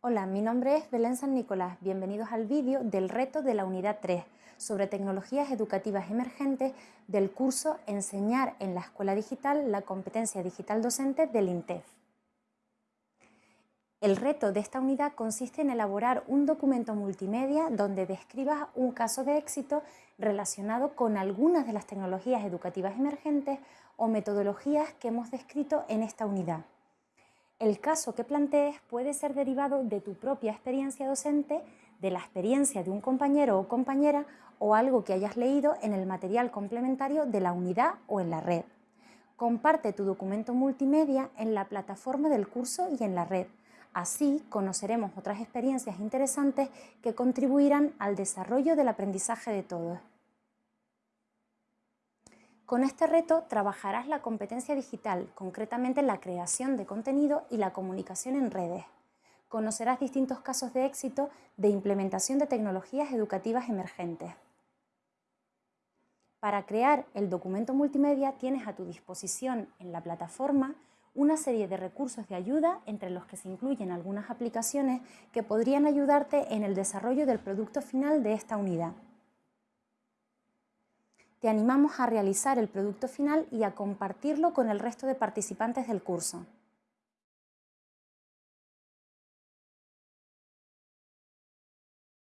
Hola, mi nombre es Belén San Nicolás. Bienvenidos al vídeo del reto de la unidad 3 sobre tecnologías educativas emergentes del curso Enseñar en la Escuela Digital la competencia digital docente del INTEF. El reto de esta unidad consiste en elaborar un documento multimedia donde describas un caso de éxito relacionado con algunas de las tecnologías educativas emergentes o metodologías que hemos descrito en esta unidad. El caso que plantees puede ser derivado de tu propia experiencia docente, de la experiencia de un compañero o compañera o algo que hayas leído en el material complementario de la unidad o en la red. Comparte tu documento multimedia en la plataforma del curso y en la red. Así conoceremos otras experiencias interesantes que contribuirán al desarrollo del aprendizaje de todos. Con este reto trabajarás la competencia digital, concretamente la creación de contenido y la comunicación en redes. Conocerás distintos casos de éxito de implementación de tecnologías educativas emergentes. Para crear el documento multimedia tienes a tu disposición en la plataforma una serie de recursos de ayuda entre los que se incluyen algunas aplicaciones que podrían ayudarte en el desarrollo del producto final de esta unidad te animamos a realizar el producto final y a compartirlo con el resto de participantes del curso.